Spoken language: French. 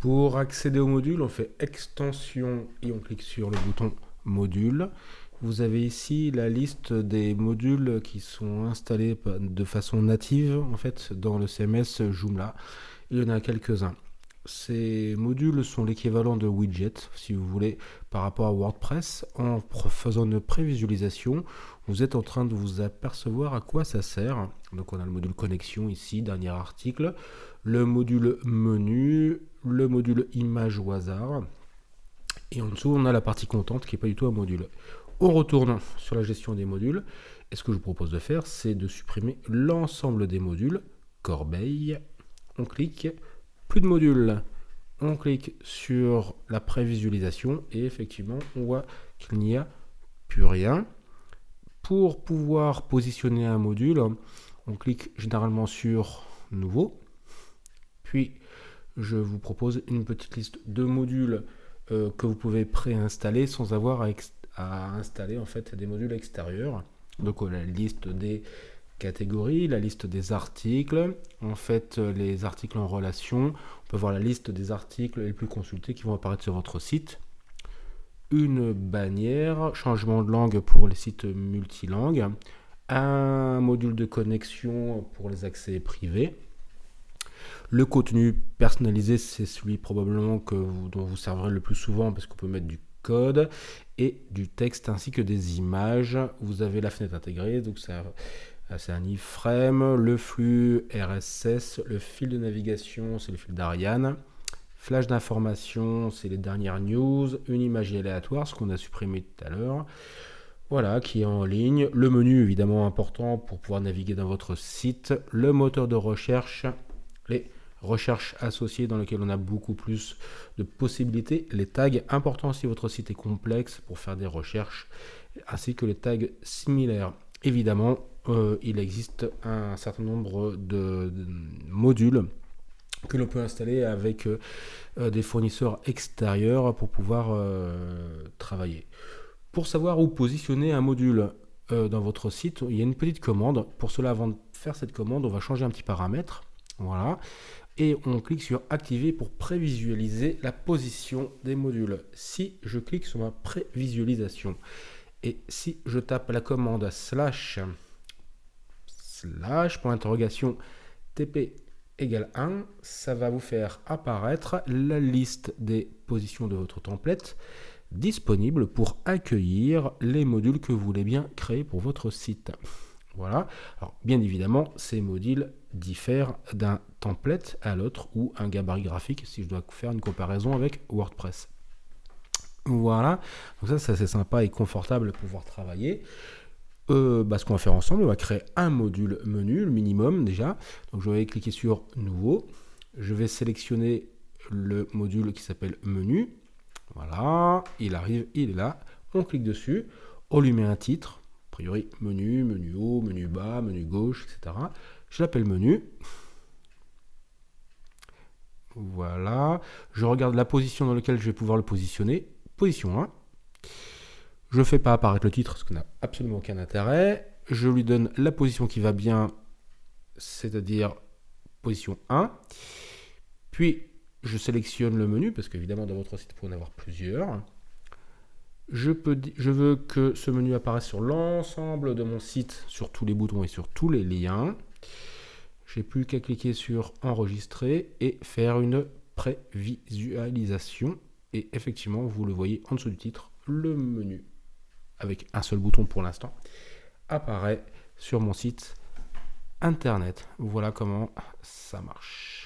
Pour accéder au module, on fait extension et on clique sur le bouton module. Vous avez ici la liste des modules qui sont installés de façon native en fait dans le CMS Joomla. Il y en a quelques-uns. Ces modules sont l'équivalent de widget, si vous voulez, par rapport à WordPress. En faisant une prévisualisation, vous êtes en train de vous apercevoir à quoi ça sert. Donc on a le module connexion ici, dernier article, le module menu, le module image au hasard, et en dessous on a la partie contente qui n'est pas du tout un module. On retourne sur la gestion des modules, et ce que je vous propose de faire, c'est de supprimer l'ensemble des modules, corbeille, on clique, plus de modules, on clique sur la prévisualisation, et effectivement on voit qu'il n'y a plus rien. Pour pouvoir positionner un module, on clique généralement sur Nouveau, puis je vous propose une petite liste de modules euh, que vous pouvez préinstaller sans avoir à, installer en fait des modules extérieurs. Donc la liste des catégories, la liste des articles, en fait les articles en relation, on peut voir la liste des articles les plus consultés qui vont apparaître sur votre site, une bannière, changement de langue pour les sites multilangues, un module de connexion pour les accès privés, le contenu personnalisé, c'est celui probablement que dont vous servirez le plus souvent parce qu'on peut mettre du code et du texte ainsi que des images. Vous avez la fenêtre intégrée, donc c'est un iframe, le flux RSS, le fil de navigation, c'est le fil d'Ariane, flash d'information, c'est les dernières news, une image aléatoire, ce qu'on a supprimé tout à l'heure. Voilà, qui est en ligne. Le menu, évidemment, important pour pouvoir naviguer dans votre site. Le moteur de recherche, recherche associée dans lequel on a beaucoup plus de possibilités. Les tags importants si votre site est complexe pour faire des recherches, ainsi que les tags similaires. Évidemment, euh, il existe un certain nombre de, modules que l'on peut installer avec euh, des fournisseurs extérieurs pour pouvoir euh, travailler. Pour savoir où positionner un module dans votre site, il y a une petite commande. Pour cela, avant de faire cette commande, on va changer un petit paramètre. Voilà et on clique sur activer pour prévisualiser la position des modules. Si je clique sur ma prévisualisation et si je tape la commande slash slash pour l'interrogation tp égale 1, ça va vous faire apparaître la liste des positions de votre template disponible pour accueillir les modules que vous voulez bien créer pour votre site. Voilà. Alors, bien évidemment, ces modules diffèrent d'un template à l'autre ou un gabarit graphique si je dois faire une comparaison avec WordPress. Voilà. Donc ça, c'est assez sympa et confortable de pouvoir travailler. Euh, bah, ce qu'on va faire ensemble, on va créer un module menu, le minimum déjà. Donc je vais cliquer sur Nouveau. Je vais sélectionner le module qui s'appelle Menu. Voilà, il arrive, il est là. On clique dessus. On lui met un titre priori, menu, menu haut, menu bas, menu gauche, etc. Je l'appelle menu. Voilà. Je regarde la position dans laquelle je vais pouvoir le positionner. Position 1. Je ne fais pas apparaître le titre, ce qui n'a absolument aucun intérêt. Je lui donne la position qui va bien, c'est-à-dire position 1. Puis, je sélectionne le menu, parce qu'évidemment, dans votre site, vous pouvez en avoir plusieurs. Je, veux que ce menu apparaisse sur l'ensemble de mon site, sur tous les boutons et sur tous les liens. J'ai plus qu'à cliquer sur enregistrer et faire une prévisualisation. Et effectivement, vous le voyez en dessous du titre, le menu, avec un seul bouton pour l'instant, apparaît sur mon site internet. Voilà comment ça marche.